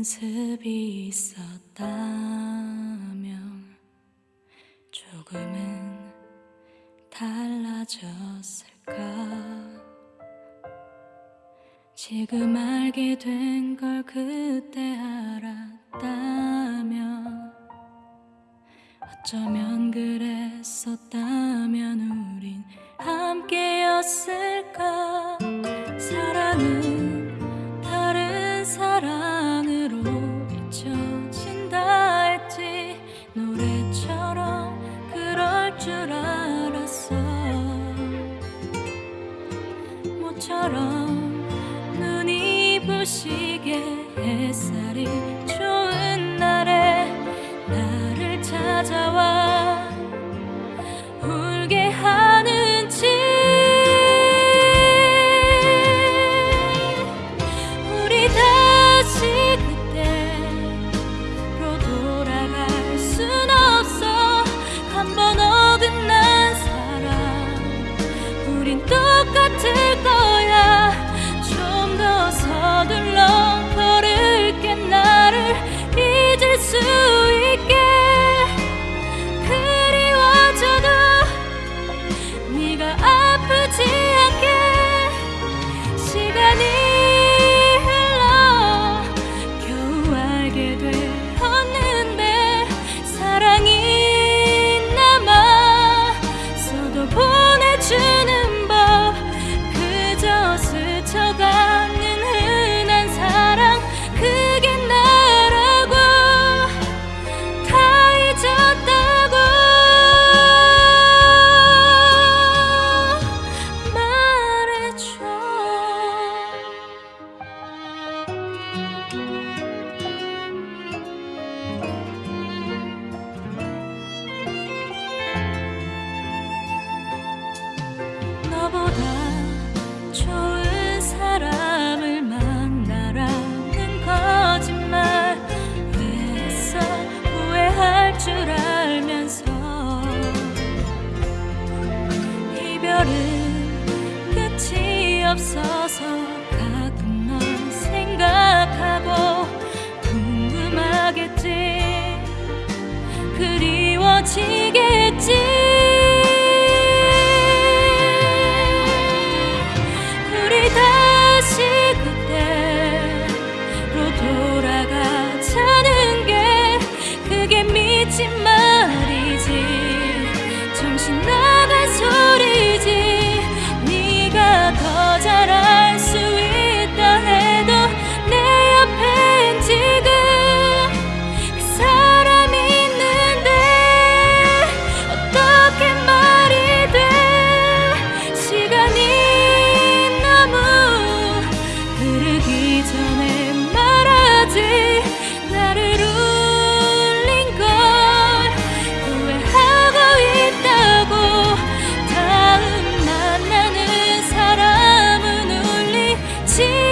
연습이 있었다면 조금은 달라졌을까? 지금 알게 된 걸 그때 알았다면 어쩌면 그랬었다면 우린 함께였을까 모처럼 눈이 부시게 햇살이 좋은 날에 나를 찾아와 너보다 좋은 사람을 만나라는 거짓말. 왜 했어 후회할 줄 알면서 이별은 끝이 없어서 하겠지? 그리워지겠지? she